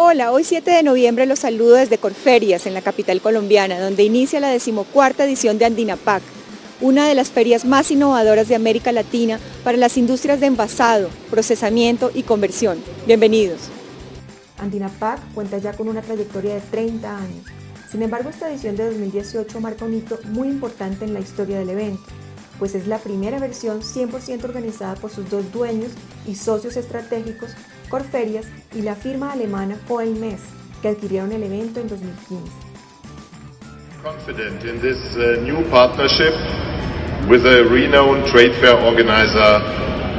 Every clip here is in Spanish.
Hola, hoy 7 de noviembre los saludo desde Corferias, en la capital colombiana, donde inicia la decimocuarta edición de Andinapac, una de las ferias más innovadoras de América Latina para las industrias de envasado, procesamiento y conversión. Bienvenidos. Andinapac cuenta ya con una trayectoria de 30 años. Sin embargo, esta edición de 2018 marca un hito muy importante en la historia del evento, pues es la primera versión 100% organizada por sus dos dueños y socios estratégicos, Corferias y la firma alemana Coelmes, que adquirieron el evento en 2015. Confident in this uh, new partnership with a renowned trade fair organizer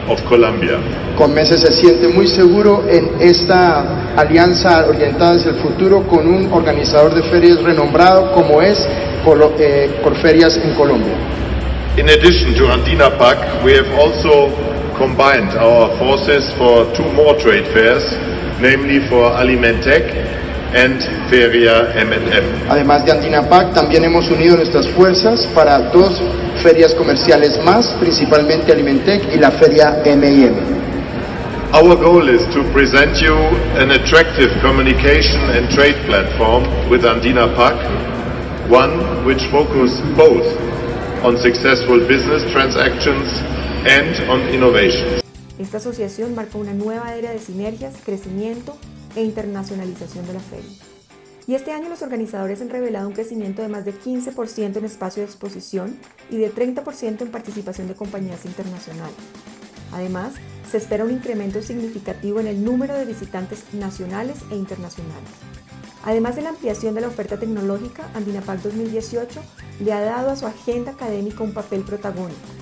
of Colombia. Conmese se siente muy seguro en esta alianza orientada hacia el futuro con un organizador de ferias renombrado como es eh, Corferias en Colombia. In addition to Andina PAC, we have also combined our forces for two more trade fairs, namely for Alimentec and Feria M&M. Además de Andina PAC, también hemos unido nuestras fuerzas para dos ferias comerciales más, principalmente Alimentec y la Feria M&M. Our goal is to present you an attractive communication and trade platform with Andina PAC, one which focuses both on successful business transactions and on. Esta asociación marca una nueva era de sinergias, crecimiento e internacionalización de la feria. Y este año los organizadores han revelado un crecimiento de más de 15% en espacio de exposición y de 30% en participación de compañías internacionales. Además, se espera un incremento significativo en el número de visitantes nacionales e internacionales. Además de la ampliación de la oferta tecnológica, Andinapac 2018 le ha dado a su agenda académica un papel protagónico.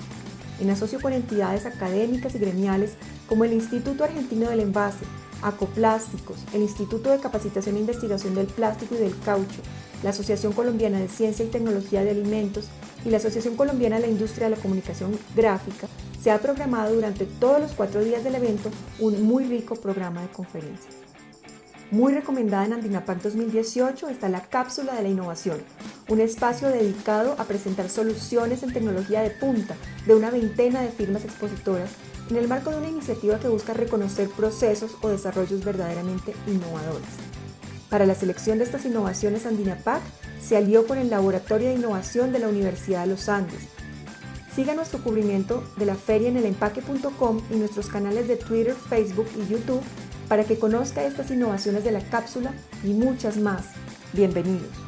En asocio con entidades académicas y gremiales como el Instituto Argentino del Envase, Acoplásticos, el Instituto de Capacitación e Investigación del Plástico y del Caucho, la Asociación Colombiana de Ciencia y Tecnología de Alimentos y la Asociación Colombiana de la Industria de la Comunicación Gráfica, se ha programado durante todos los cuatro días del evento un muy rico programa de conferencias. Muy recomendada en Andinapac 2018 está la Cápsula de la Innovación, un espacio dedicado a presentar soluciones en tecnología de punta de una veintena de firmas expositoras en el marco de una iniciativa que busca reconocer procesos o desarrollos verdaderamente innovadores. Para la selección de estas innovaciones, Andinapac se alió con el Laboratorio de Innovación de la Universidad de los Andes. Siga nuestro cubrimiento de la feria en elempaque.com y nuestros canales de Twitter, Facebook y YouTube para que conozca estas innovaciones de la cápsula y muchas más. Bienvenidos.